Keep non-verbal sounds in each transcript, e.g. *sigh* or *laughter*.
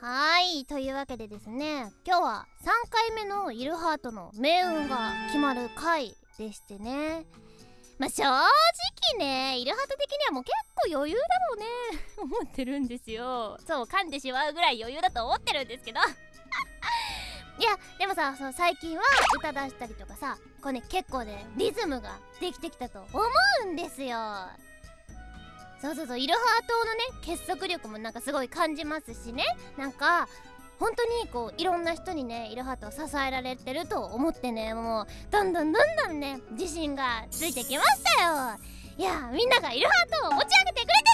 はいというわけでですね今日は3回目のイルハートの命運が決まる回でしてね。まあ正直ねイルハート的にはもう結構余裕だろうね。*laughs* 思ってるんですよ。そう噛んでしまうぐらい余裕だと思ってるんですけど。*laughs* いやでもさそう最近は歌出したりとかさこうね結構ねリズムができてきたと思うんですよ。そうそうそうイルハートのね結束力もなんかすごい感じますしね。なんか本当にこういろんな人にねイルハートを支えられてると思ってねもうどんどんどんどんね自信がついてきましたよ。いやみんながイルハートを持ち上げてくれて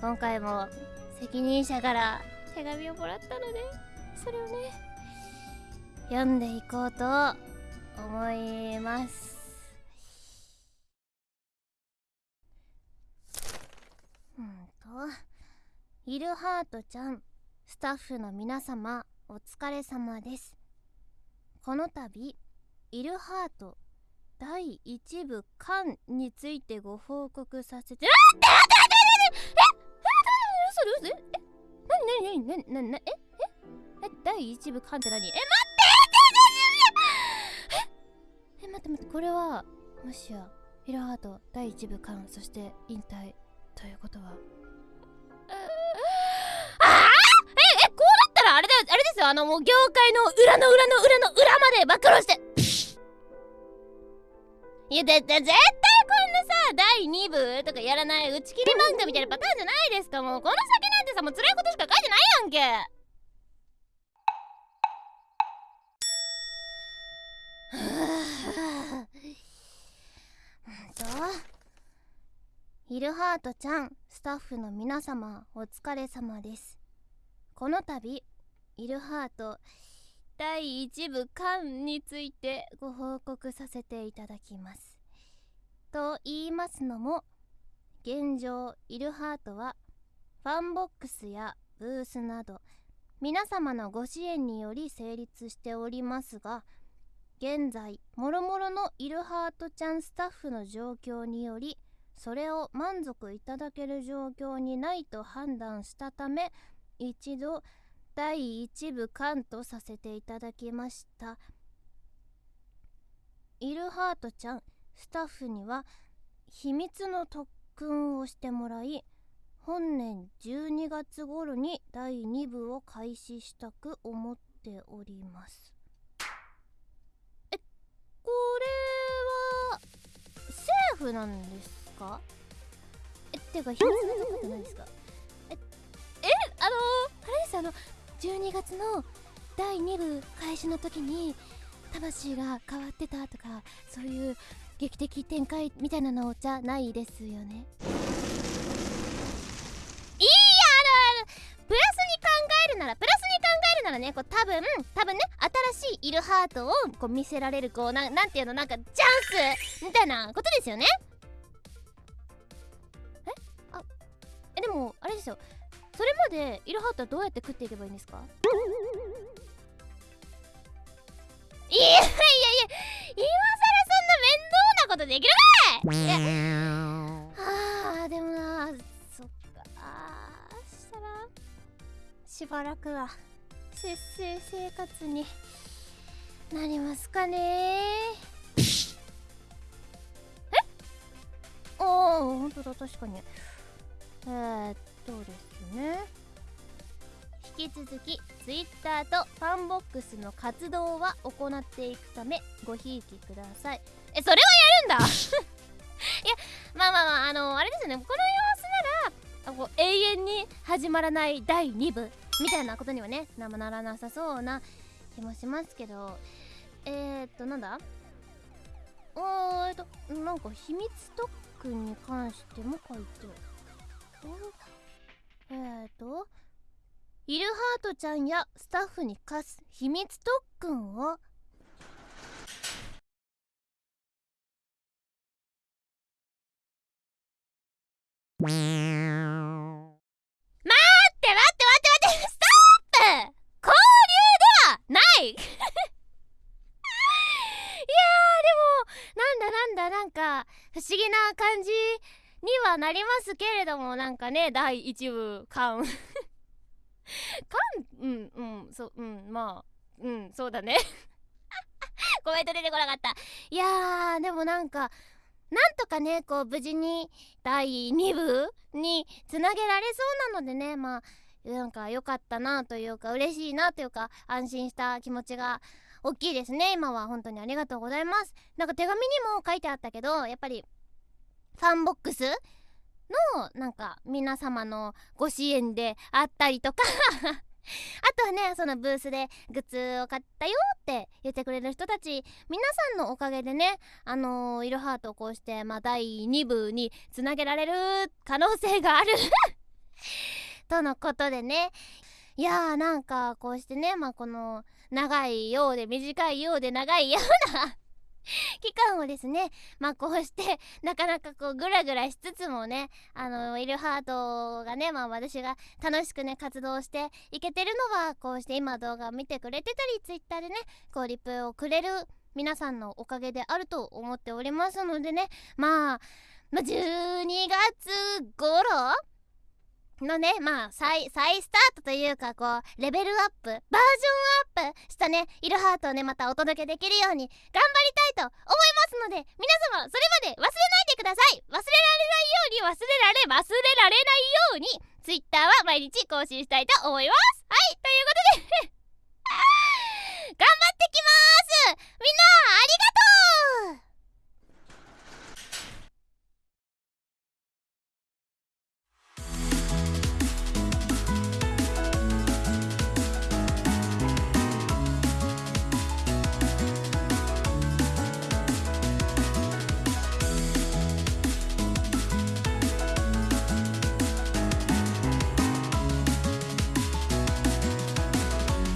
今回も責任者から手紙をもらったのでそれをね読んでいこうと思います。うんとイルハートちゃんスタッフの皆様お疲れ様です。この度イルハート第1部巻についてご報告させてあ待っえなになになになになにえええ第1部巻って何え待って！え？え待って待ってこれはもしやイルハート第1部巻そして引退ということは？ああええこうなったらあれだよあれですよあのもう業界の裏の裏の裏の裏まで暴露して。いやだって絶対さ第2部とかやらない打ち切り漫画みたいなパターンじゃないですかもうこの先なんてさもう辛いことしか書いてないやんけ。とイルハートちゃんスタッフの皆様お疲れ様です。この度イルハート第1部巻についてご報告させていただきます。と言いますのも現状イルハートはファンボックスやブースなど皆様のご支援により成立しておりますが現在もろもろのイルハートちゃんスタッフの状況によりそれを満足いただける状況にないと判断したため一度第1部完とさせていただきました。イルハートちゃんスタッフには秘密の特訓をしてもらい本年12月頃に第2部を開始したく思っております。えこれはセーフなんですか？えっていうか秘密の特訓って何ですか？ええあのー、あれですあの12月の第2部開始の時に魂が変わってたとかそういう劇的展開みたいなのじゃないですよね。いいやあのプラスに考えるならプラスに考えるならねこう多分多分ね新しいイルハートをこう見せられるこうななんていうの？なんかチャンスみたいなことですよね。え？あえでもあれですよ。それまでイルハートはどうやって食っていけばいいんですか？いやいやいや今更そんな面倒なことできるかい！いや。あーでもなそっか。あーしたらしばらくは節制生活になりますかね。え？ああほんとだ確かに。えー、っとですね。引き続き Twitter とファンボックスの活動は行っていくためごひいきください。えそれはやるんだ？*laughs* いやまあまあまああのあれですよねこの様子ならこう永遠に始まらない第2部みたいなことにはねなならなさそうな気もしますけど。えー、っとなんだ？おーえっとなんか秘密特訓に関しても書いてある。えーとイルハートちゃんやスタッフに課す秘密特訓を。待って待って待って待ってストップ!交流ではない! *laughs* いやーでもなんだなんだなんか不思議な感じにはなりますけれどもなんかね第1部感感うんうんそううんまあうんそうだね。コメント出てこなかった。いやーでもなんかなんとかねこう無事に第2部につなげられそうなのでねまあなんか良かったなというか嬉しいなというか安心した気持ちが大きいですね今は。本当にありがとうございます。なんか手紙にも書いてあったけどやっぱりファンボックスのなんか皆様のご支援であったりとか。*laughs* あとはねそのブースでグッズを買ったよって言ってくれる人たち皆さんのおかげでねあのー、イルハートをこうして、まあ、第2部につなげられる可能性がある。*laughs* とのことでね。いやーなんかこうしてねまあこの長いようで短いようで長いような *laughs* 期間をですねまあこうしてなかなかこうグラグラしつつもねあのイルハートがねまあ私が楽しくね活動していけてるのはこうして今動画を見てくれてたりツイッターでねこうリプをくれる皆さんのおかげであると思っておりますのでねまあまあ、12月頃のねまあ再再スタートというかこうレベルアップバージョンアップしたねイルハートをねまたお届けできるように頑張りたいと思いますので皆様それまで忘れないでください。忘れられないように忘れられ忘れられないように Twitter は毎日更新したいと思います。はいということで *laughs* 頑張ってきます。